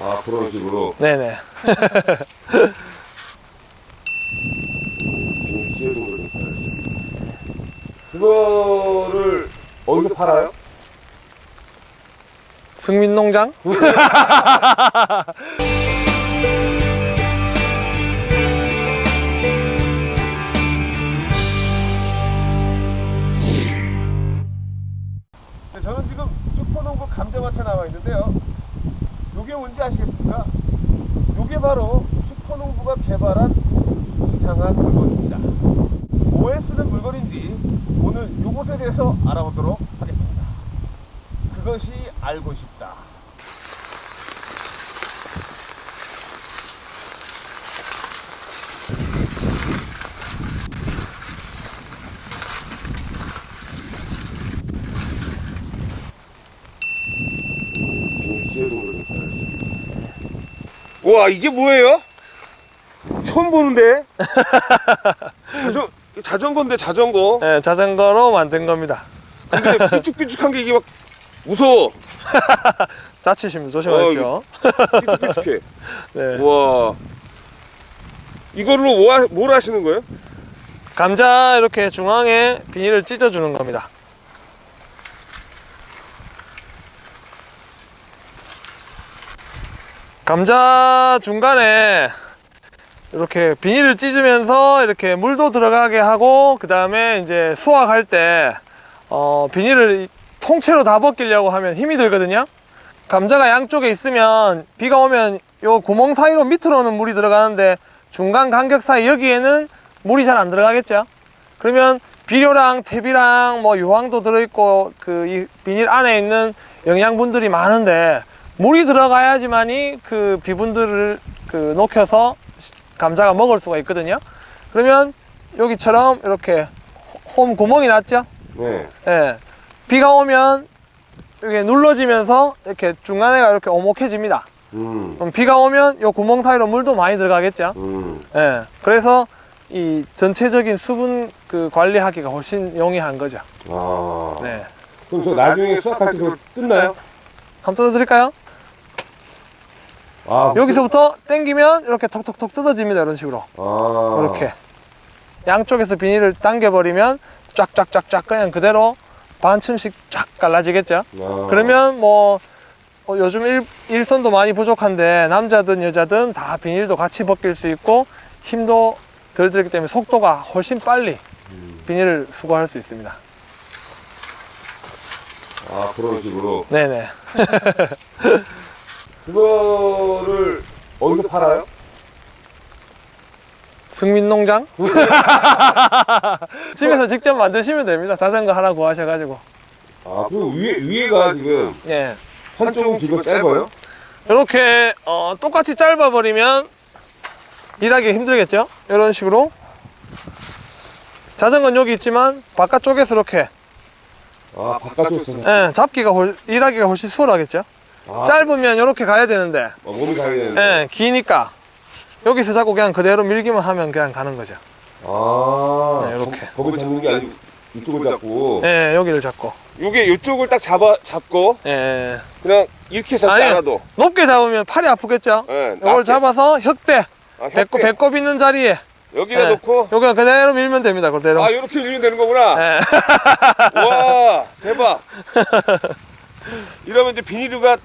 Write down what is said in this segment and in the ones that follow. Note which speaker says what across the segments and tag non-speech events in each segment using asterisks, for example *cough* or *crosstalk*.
Speaker 1: 아 그런 식으로
Speaker 2: 네네. *laughs*
Speaker 1: 그거를 어디서 팔아요?
Speaker 2: 승민농장? *laughs*
Speaker 1: 것에 대해서 알아보도록 하겠습니다. 그것이 알고 싶다. 와 이게 뭐예요? 처음 보는데 *laughs* 자전 자전거인데 자전거
Speaker 2: 네, 자전거로 만든 겁니다.
Speaker 1: 근데 *laughs* 삐죽삐죽한 게 이게 막 무서워 *laughs*
Speaker 2: 다치시면 조심하십시오.
Speaker 1: 삐죽삐죽해 *laughs*
Speaker 2: 네.
Speaker 1: 우와 이걸로 뭐, 하- 뭘 하시는 거예요?
Speaker 2: 감자 이렇게 중앙에 비닐을 찢어주는 겁니다. 감자 중간에 이렇게 비닐을 찢으면서 이렇게 물도 들어가게 하고 그 다음에 이제 수확할 때 어, 비닐을 통째로 다 벗기려고 하면 힘이 들거든요. 감자가 양쪽에 있으면 비가 오면 요 구멍 사이로 밑으로는 물이 들어가는데 중간 간격 사이 여기에는 물이 잘 안 들어가겠죠. 그러면 비료랑 퇴비랑 뭐 유황도 들어있고 그 이 비닐 안에 있는 영양분들이 많은데 물이 들어가야지만이 그 비분들을 그 녹여서 감자가 먹을 수가 있거든요. 그러면 여기처럼 이렇게 홈 구멍이 났죠.
Speaker 1: 네
Speaker 2: 예. 비가 오면 이게 눌러지면서 이렇게 중간에가 이렇게 오목해집니다.
Speaker 1: 음,
Speaker 2: 그럼 비가 오면 요 구멍 사이로 물도 많이 들어가겠죠.
Speaker 1: 음.
Speaker 2: 예. 그래서 이 전체적인 수분 그 관리하기가 훨씬 용이한 거죠.
Speaker 1: 아
Speaker 2: 네.
Speaker 1: 그럼 저 나중에 수확할 때 그거 뜯나요?
Speaker 2: 한번 뜯어드릴까요?
Speaker 1: 아
Speaker 2: 여기서부터 당기면 이렇게 톡톡톡 뜯어집니다. 이런 식으로.
Speaker 1: 아
Speaker 2: 이렇게. 양쪽에서 비닐을 당겨버리면 쫙쫙쫙쫙 그냥 그대로 반층씩 쫙 갈라지겠죠.
Speaker 1: 아.
Speaker 2: 그러면 뭐 어, 요즘 일, 일선도 많이 부족한데 남자든 여자든 다 비닐도 같이 벗길 수 있고 힘도 덜 들기 때문에 속도가 훨씬 빨리
Speaker 1: 음.
Speaker 2: 비닐을 수거할 수 있습니다.
Speaker 1: 아 그런 식으로
Speaker 2: 네네. *laughs*
Speaker 1: 그거를 어디서 팔아요?
Speaker 2: 승민농장? *laughs* 집에서 직접 만드시면 됩니다. 자전거 하나 구하셔가지고.
Speaker 1: 아 그럼 위에 위에가 지금
Speaker 2: 예.
Speaker 1: 한쪽은 길고 짧아요?
Speaker 2: 이렇게 어, 똑같이 짧아버리면 일하기 힘들겠죠? 이런 식으로. 자전거는 여기 있지만 바깥쪽에서 이렇게
Speaker 1: 아 바깥쪽에서
Speaker 2: 예, 잡기가 훨, 일하기가 훨씬 수월하겠죠?
Speaker 1: 아,
Speaker 2: 짧으면 이렇게 가야 되는데
Speaker 1: 어, 몸이 가야 되는데
Speaker 2: 예, 기니까 여기서 자꾸 그냥 그대로 밀기만 하면 그냥 가는 거죠.
Speaker 1: 아
Speaker 2: 네, 이렇게.
Speaker 1: 거, 거기 잡는 게 아니고 이쪽을 잡고
Speaker 2: 예, 여기를 잡고.
Speaker 1: 요게 이쪽을 딱 잡아 잡고
Speaker 2: 예, 예.
Speaker 1: 그냥 이렇게 잡지
Speaker 2: 아니,
Speaker 1: 않아도
Speaker 2: 높게 잡으면 팔이 아프겠죠?
Speaker 1: 예,
Speaker 2: 이걸
Speaker 1: 낮게.
Speaker 2: 잡아서 혁대,
Speaker 1: 아,
Speaker 2: 배꼽,
Speaker 1: 협대.
Speaker 2: 배꼽 있는 자리에
Speaker 1: 여기다
Speaker 2: 예.
Speaker 1: 놓고
Speaker 2: 여기가 그대로 밀면 됩니다. 그대로.
Speaker 1: 아 이렇게 밀면 되는 거구나
Speaker 2: 예.
Speaker 1: 와 대박 *laughs* 이러면 이제 비닐류가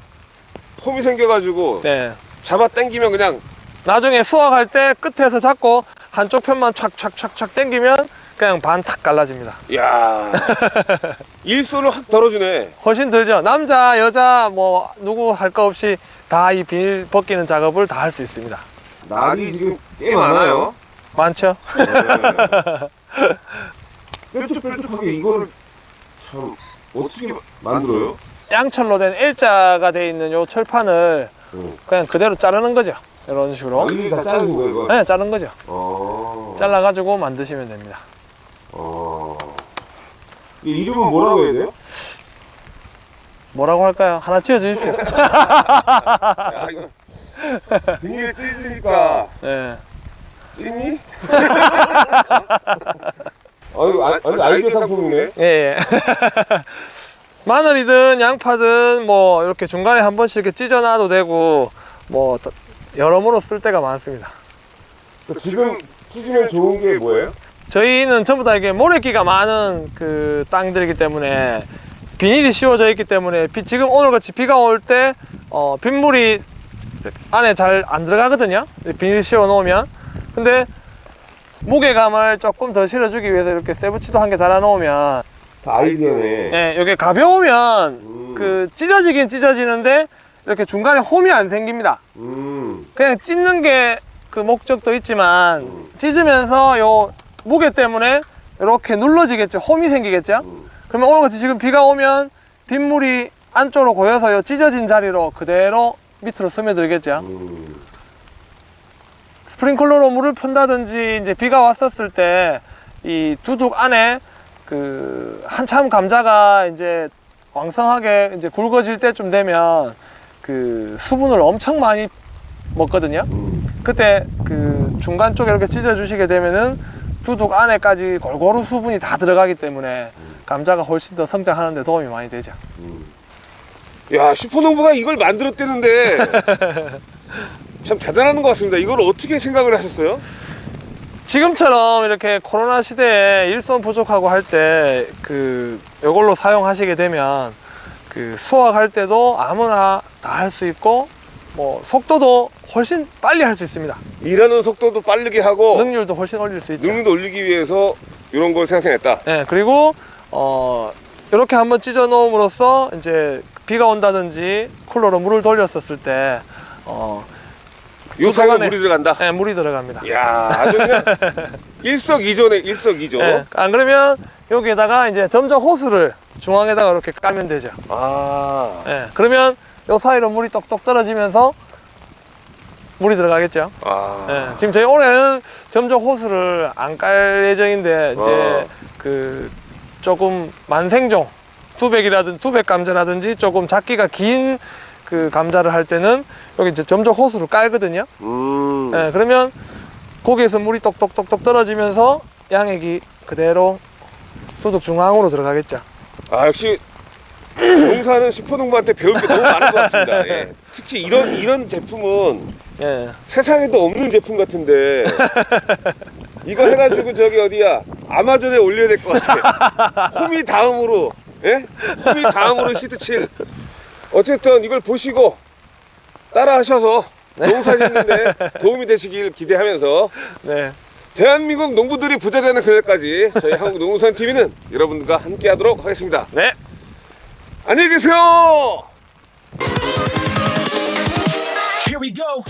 Speaker 1: 홈이 생겨가지고
Speaker 2: 네.
Speaker 1: 잡아 당기면 그냥
Speaker 2: 나중에 수확할 때 끝에서 잡고 한쪽 편만 촥촥촥촥 당기면 그냥 반 탁 갈라집니다.
Speaker 1: 야 *laughs* 일손을 확 덜어주네
Speaker 2: 훨씬 들죠. 남자, 여자 뭐 누구 할 거 없이 다 이 비닐 벗기는 작업을 다 할 수 있습니다.
Speaker 1: 날이 지금 꽤 많아요
Speaker 2: 많죠? *laughs*
Speaker 1: 뾰족뾰족하게 이거를 참 어떻게 만들어요?
Speaker 2: 양철로 된 L자가 돼 있는 요 철판을
Speaker 1: 응.
Speaker 2: 그냥 그대로 자르는 거죠. 이런 식으로.
Speaker 1: 여기 다 자르는 거예요?
Speaker 2: 네, 자른 거죠.
Speaker 1: 어.
Speaker 2: 잘라가지고 만드시면 됩니다.
Speaker 1: 어. 이 이름은 뭐라고 해야 돼요?
Speaker 2: 뭐라고 할까요? 하나 지어 주십시오. *laughs*
Speaker 1: 야 이거 찢으니까
Speaker 2: 네.
Speaker 1: 찢니? *laughs* 아유, 아, 아니, 아이디어 상품이네.
Speaker 2: 예, 예. 마늘이든 양파든 뭐 이렇게 중간에 한 번씩 이렇게 찢어놔도 되고 뭐 더- 여러모로 쓸 때가 많습니다.
Speaker 1: 지금 찢으면 좋은 게 뭐예요?
Speaker 2: 저희는 전부 다 이게 모래기가 많은 그 땅들이기 때문에 비닐이 씌워져 있기 때문에 비- 지금 오늘 같이 비가 올 때 어, 빗물이 안에 잘 안 들어가거든요. 비닐 씌워 놓으면. 근데 무게감을 조금 더 실어주기 위해서 이렇게 세부치도 한 개 달아 놓으면
Speaker 1: 다 아이디어네.
Speaker 2: 예, 이게 가벼우면
Speaker 1: 음.
Speaker 2: 그 찢어지긴 찢어지는데 이렇게 중간에 홈이 안 생깁니다.
Speaker 1: 음.
Speaker 2: 그냥 찢는 게 그 목적도 있지만
Speaker 1: 음.
Speaker 2: 찢으면서 요 무게 때문에 이렇게 눌러지겠죠. 홈이 생기겠죠.
Speaker 1: 음.
Speaker 2: 그러면 오늘같이 지금 비가 오면 빗물이 안쪽으로 고여서 요 찢어진 자리로 그대로 밑으로 스며들겠죠.
Speaker 1: 음.
Speaker 2: 스프링클러로 물을 푼다든지 이제 비가 왔었을 때 이 두둑 안에 그 한참 감자가 이제 왕성하게 이제 굵어질 때쯤 되면 그 수분을 엄청 많이 먹거든요.
Speaker 1: 음.
Speaker 2: 그때 그 중간 쪽에 이렇게 찢어 주시게 되면은 두둑 안에까지 골고루 수분이 다 들어가기 때문에 감자가 훨씬 더 성장하는 데 도움이 많이 되죠.
Speaker 1: 음. 야, 슈퍼농부가 이걸 만들었대는데 *laughs* 참 대단한 것 같습니다. 이걸 어떻게 생각을 하셨어요?
Speaker 2: 지금처럼 이렇게 코로나 시대에 일손 부족하고 할 때 그 이걸로 사용하시게 되면 그 수확할 때도 아무나 다 할 수 있고 뭐 속도도 훨씬 빨리 할 수 있습니다.
Speaker 1: 일하는 속도도 빠르게 하고
Speaker 2: 능률도 훨씬 올릴 수 있죠.
Speaker 1: 능률도 올리기 위해서 이런 걸 생각해냈다.
Speaker 2: 예, 그리고 어 이렇게 한번 찢어 놓음으로써 이제 비가 온다든지 쿨러로 물을 돌렸었을 때 어,
Speaker 1: 요 사이가
Speaker 2: 안에-
Speaker 1: 물이 들어간다.
Speaker 2: 예, 물이 들어갑니다.
Speaker 1: 이야, 아주 그냥 *laughs* 일석이조네, 일석이조.
Speaker 2: 예, 안 그러면 여기에다가 이제 점적 호스를 중앙에다가 이렇게 깔면 되죠.
Speaker 1: 아,
Speaker 2: 예, 그러면 요 사이로 물이 똑똑 떨어지면서 물이 들어가겠죠.
Speaker 1: 아,
Speaker 2: 예, 지금 저희 올해는 점적 호스를 안 깔 예정인데 이제
Speaker 1: 어.
Speaker 2: 그 조금 만생종 투백이라든 투백 감자라든지 조금 작기가 긴 그 감자를 할 때는 여기 이제 점적 호스를 깔거든요.
Speaker 1: 음,
Speaker 2: 예, 그러면 거기에서 물이 똑똑똑똑 떨어지면서 양액이 그대로 두둑 중앙으로 들어가겠죠.
Speaker 1: 아 역시 농사는 슈퍼농부한테 배울 게 너무 많은 것 같습니다. 예. 특히 이런 이런 제품은
Speaker 2: 예.
Speaker 1: 세상에도 없는 제품 같은데 이거 해가지고 저기 어디야 아마존에 올려야 될 것 같아. *laughs* 홈이 다음으로, 예? 홈이 다음으로 히트 칠. 어쨌든 이걸 보시고 따라 하셔서 농사 짓는데 *laughs* 도움이 되시길 기대하면서
Speaker 2: 네.
Speaker 1: 대한민국 농부들이 부자 되는 그날까지 저희 한국농산TV는 여러분들과 함께 하도록 하겠습니다.
Speaker 2: 네.
Speaker 1: 안녕히 계세요!
Speaker 3: Here we go.